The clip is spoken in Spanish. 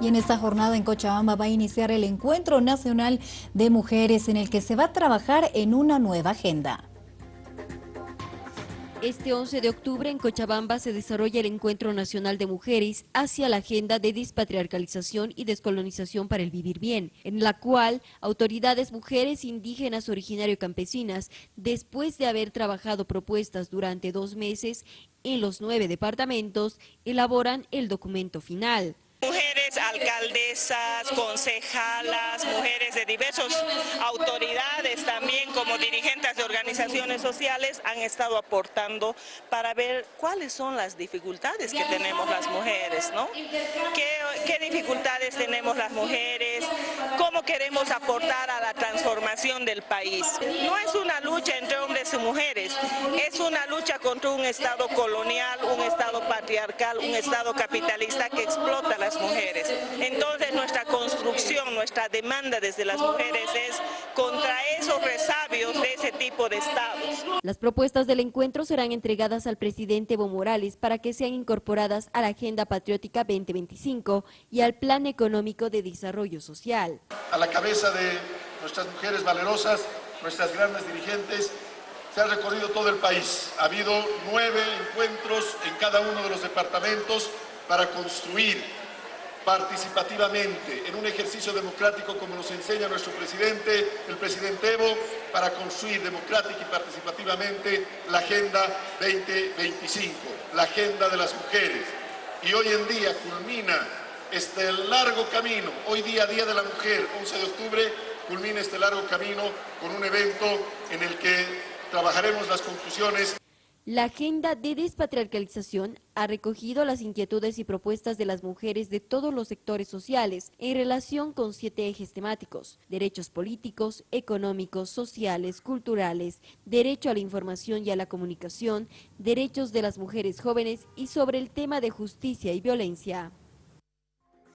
Y en esta jornada en Cochabamba va a iniciar el Encuentro Nacional de Mujeres en el que se va a trabajar en una nueva agenda. Este 11 de octubre en Cochabamba se desarrolla el Encuentro Nacional de Mujeres hacia la agenda de despatriarcalización y descolonización para el vivir bien, en la cual autoridades mujeres indígenas originario campesinas, después de haber trabajado propuestas durante dos meses en los nueve departamentos, elaboran el documento final alcaldesas, concejalas, mujeres de diversas autoridades también como dirigentes de organizaciones sociales han estado aportando para ver cuáles son las dificultades que tenemos las mujeres, ¿no? ¿Qué, qué dificultades tenemos las mujeres? ¿Cómo queremos aportar a la transformación del país? No es una lucha entre hombres y mujeres, es una lucha contra un Estado colonial, un Estado patriarcal, un Estado capitalista que explota nuestra demanda desde las mujeres es contra esos resabios de ese tipo de estados. Las propuestas del encuentro serán entregadas al presidente Evo Morales para que sean incorporadas a la Agenda Patriótica 2025 y al Plan Económico de Desarrollo Social. A la cabeza de nuestras mujeres valerosas, nuestras grandes dirigentes, se ha recorrido todo el país. Ha habido nueve encuentros en cada uno de los departamentos para construir participativamente en un ejercicio democrático como nos enseña nuestro presidente, el presidente Evo, para construir democrática y participativamente la Agenda 2025, la agenda de las mujeres. Y hoy en día culmina este largo camino, hoy día Día de la Mujer, 11 de octubre, culmina este largo camino con un evento en el que trabajaremos las conclusiones la agenda de despatriarcalización ha recogido las inquietudes y propuestas de las mujeres de todos los sectores sociales en relación con siete ejes temáticos, derechos políticos, económicos, sociales, culturales, derecho a la información y a la comunicación, derechos de las mujeres jóvenes y sobre el tema de justicia y violencia.